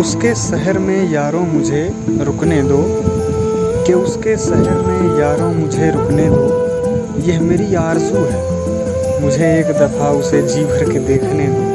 उसके शहर में यारों मुझे रुकने दो, कि उसके शहर में यारों मुझे रुकने दो। यह मेरी आरज़ू है। मुझे एक दफ़ा उसे जी भर के देखने दो।